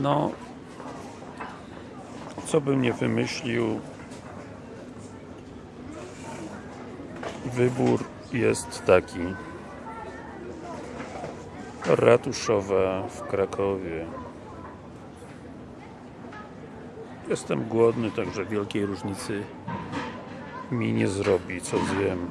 No, co bym nie wymyślił, wybór jest taki. Ratuszowa w Krakowie. Jestem głodny, także wielkiej różnicy mi nie zrobi, co zjem.